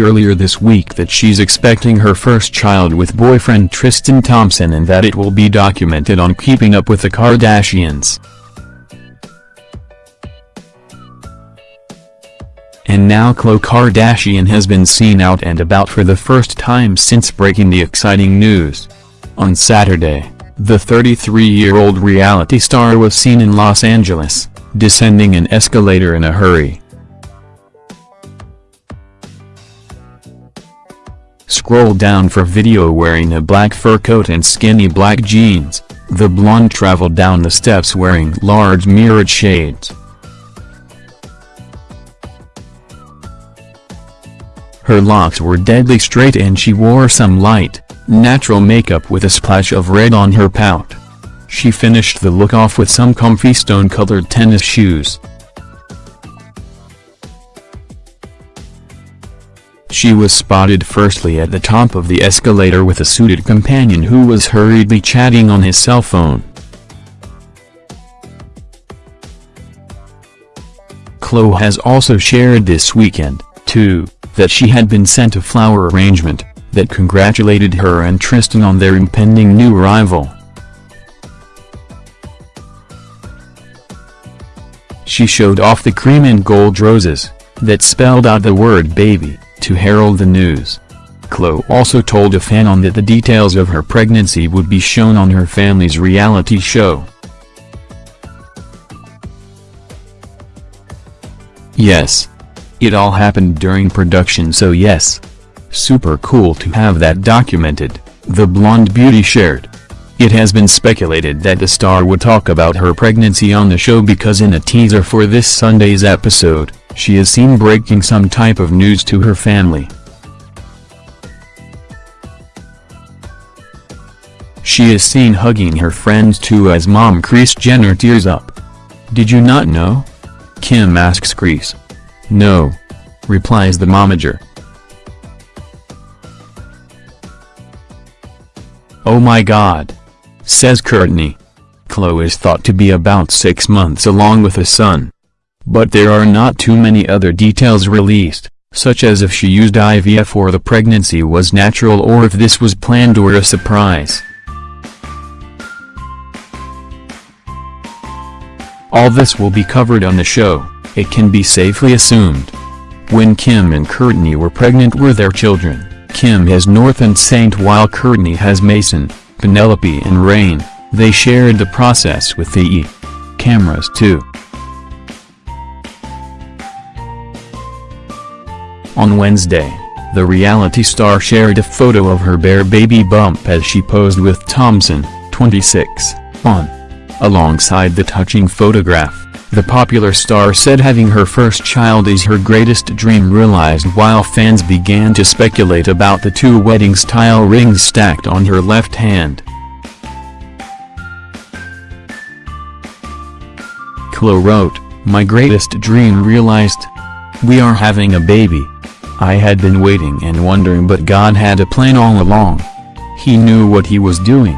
Earlier this week that she's expecting her first child with boyfriend Tristan Thompson and that it will be documented on Keeping Up with the Kardashians. And now Khloe Kardashian has been seen out and about for the first time since breaking the exciting news. On Saturday, the 33-year-old reality star was seen in Los Angeles, descending an escalator in a hurry. Scroll down for video wearing a black fur coat and skinny black jeans, the blonde traveled down the steps wearing large mirrored shades. Her locks were deadly straight and she wore some light, natural makeup with a splash of red on her pout. She finished the look off with some comfy stone-colored tennis shoes. She was spotted firstly at the top of the escalator with a suited companion who was hurriedly chatting on his cell phone. Khloe has also shared this weekend, too, that she had been sent a flower arrangement, that congratulated her and Tristan on their impending new arrival. She showed off the cream and gold roses, that spelled out the word baby, to herald the news. Khloe also told a fan on that the details of her pregnancy would be shown on her family's reality show. Yes. It all happened during production so yes. Super cool to have that documented, the blonde beauty shared. It has been speculated that the star would talk about her pregnancy on the show because in a teaser for this Sunday's episode, she is seen breaking some type of news to her family. She is seen hugging her friends too as mom Kris Jenner tears up. Did you not know? Kim asks Kris. No. Replies the momager. Oh my god. Says Kourtney. Khloe is thought to be about six months along with a son. But there are not too many other details released, such as if she used IVF or the pregnancy was natural or if this was planned or a surprise. All this will be covered on the show, it can be safely assumed. When Kim and Kourtney were pregnant were their children, Kim has North and Saint while Kourtney has Mason, Penelope and Reign, they shared the process with the E! cameras too. On Wednesday, the reality star shared a photo of her bare baby bump as she posed with Thompson, 26, on. Alongside the touching photograph, the popular star said having her first child is her greatest dream realized while fans began to speculate about the two wedding-style rings stacked on her left hand. Khloe wrote, My greatest dream realized. We are having a baby. I had been waiting and wondering but God had a plan all along. He knew what he was doing.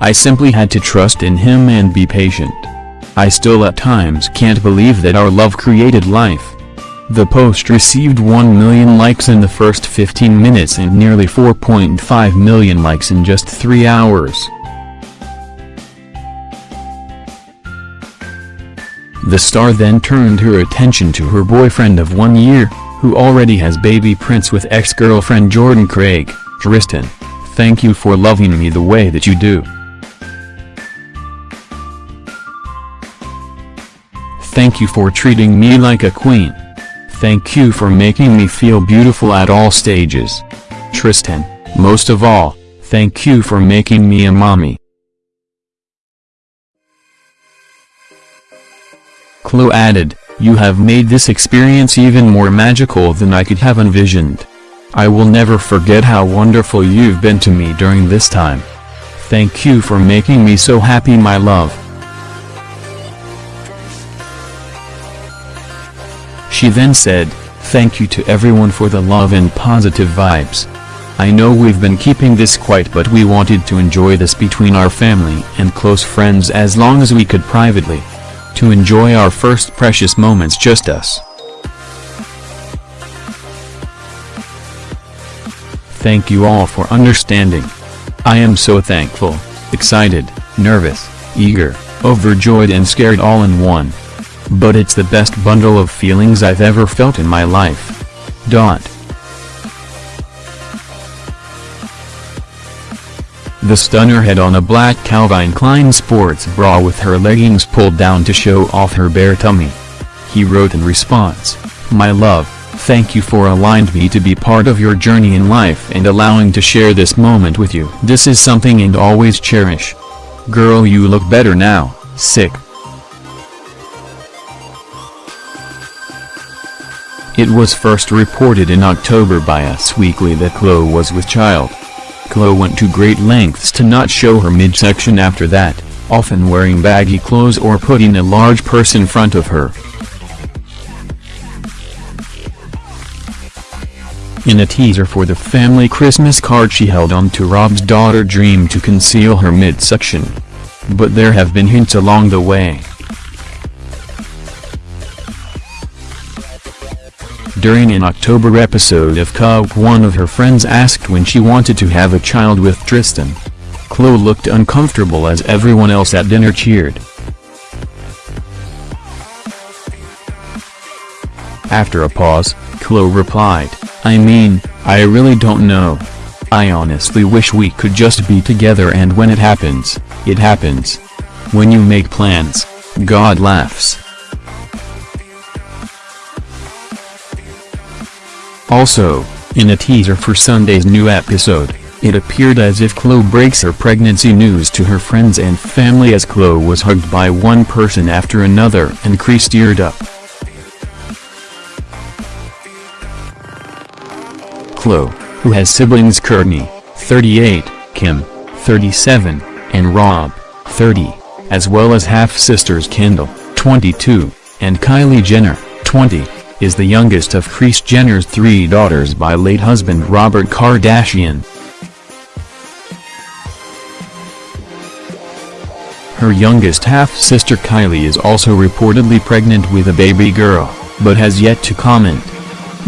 I simply had to trust in him and be patient. I still at times can't believe that our love created life. The post received 1 million likes in the first 15 minutes and nearly 4.5 million likes in just 3 hours. The star then turned her attention to her boyfriend of one year, who already has baby prince with ex-girlfriend Jordan Craig, Tristan. Thank you for loving me the way that you do. Thank you for treating me like a queen. Thank you for making me feel beautiful at all stages. Tristan, most of all, thank you for making me a mommy. Khloe added, You have made this experience even more magical than I could have envisioned. I will never forget how wonderful you've been to me during this time. Thank you for making me so happy my love. She then said, Thank you to everyone for the love and positive vibes. I know we've been keeping this quiet but we wanted to enjoy this between our family and close friends as long as we could privately. To enjoy our first precious moments just us. Thank you all for understanding. I am so thankful, excited, nervous, eager, overjoyed and scared all in one. But it's the best bundle of feelings I've ever felt in my life. Dot. The stunner had on a black Calvin Klein sports bra with her leggings pulled down to show off her bare tummy. He wrote in response, My love, thank you for allowing me to be part of your journey in life and allowing to share this moment with you. This is something and always cherish. Girl you look better now, sick. It was first reported in October by Us Weekly that Khloe was with child. Khloe went to great lengths to not show her midsection after that, often wearing baggy clothes or putting a large purse in front of her. In a teaser for the family Christmas card she held on to Rob's daughter Dream to conceal her midsection. But there have been hints along the way. During an October episode of Coke one of her friends asked when she wanted to have a child with Tristan. Khloe looked uncomfortable as everyone else at dinner cheered. After a pause, Khloe replied, I mean, I really don't know. I honestly wish we could just be together and when it happens, it happens. When you make plans, God laughs. Also, in a teaser for Sunday's new episode, it appeared as if Khloe breaks her pregnancy news to her friends and family as Khloe was hugged by one person after another and Kris teared up. Khloe, who has siblings Kourtney, 38, Kim, 37, and Rob, 30, as well as half-sisters Kendall, 22, and Kylie Jenner, 20 is the youngest of Kris Jenner's three daughters by late husband Robert Kardashian. Her youngest half-sister Kylie is also reportedly pregnant with a baby girl, but has yet to comment.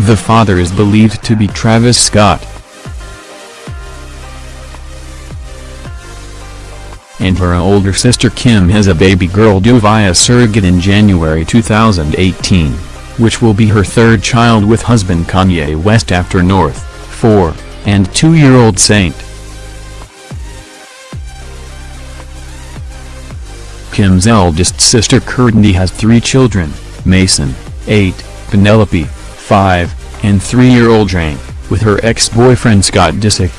The father is believed to be Travis Scott. And her older sister Kim has a baby girl due via surrogate in January 2018 which will be her third child with husband Kanye West after North, 4, and 2-year-old Saint. Kim's eldest sister Kourtney has three children, Mason, 8, Penelope, 5, and 3-year-old Drake, with her ex-boyfriend Scott Disick.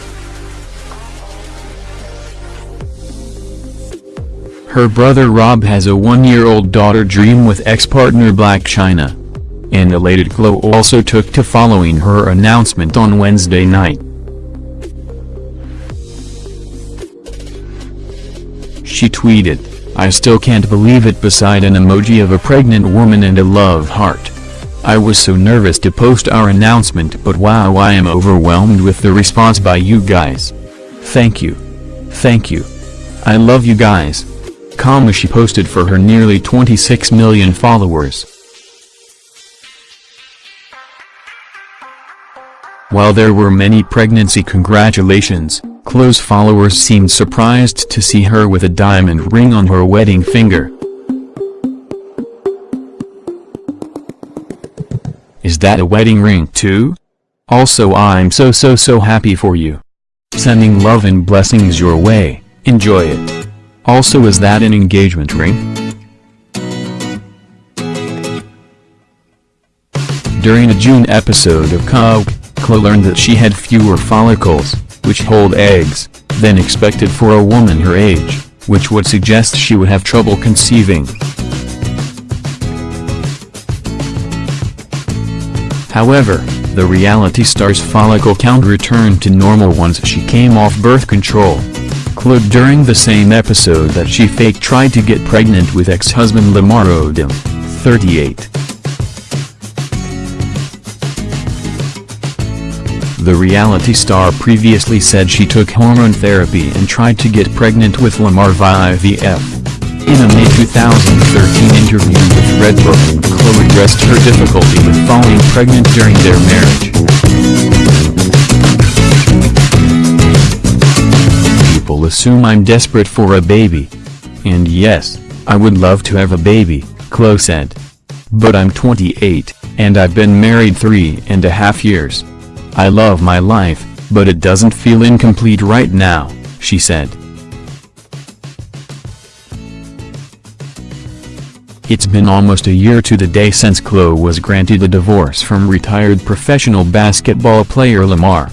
Her brother Rob has a one-year-old daughter Dream with ex-partner Blac Chyna and elated Khloe also took to following her announcement on Wednesday night. She tweeted, I still can't believe it beside an emoji of a pregnant woman and a love heart. I was so nervous to post our announcement but wow I am overwhelmed with the response by you guys. Thank you. Thank you. I love you guys. Comma she posted for her nearly 26 million followers. While there were many pregnancy congratulations, close followers seemed surprised to see her with a diamond ring on her wedding finger. Is that a wedding ring too? Also I'm so so so happy for you. Sending love and blessings your way, enjoy it. Also is that an engagement ring? During a June episode of Coke, Khloe learned that she had fewer follicles, which hold eggs, than expected for a woman her age, which would suggest she would have trouble conceiving. However, the reality star's follicle count returned to normal once she came off birth control. Khloe during the same episode that she faked tried to get pregnant with ex-husband Lamar Odom, 38. The reality star previously said she took hormone therapy and tried to get pregnant with Lamar via IVF. In a May 2013 interview with Redbook, Khloe addressed her difficulty with falling pregnant during their marriage. People assume I'm desperate for a baby. And yes, I would love to have a baby, Khloe said. But I'm 28, and I've been married three and a half years. I love my life, but it doesn't feel incomplete right now, she said. It's been almost a year to the day since Khloe was granted a divorce from retired professional basketball player Lamar.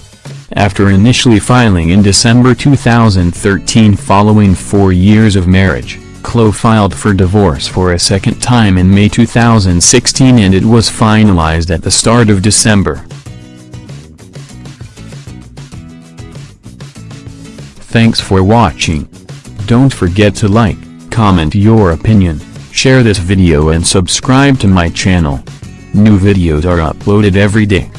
After initially filing in December 2013 following four years of marriage, Khloe filed for divorce for a second time in May 2016 and it was finalized at the start of December. Thanks for watching. Don't forget to like, comment your opinion, share this video and subscribe to my channel. New videos are uploaded every day.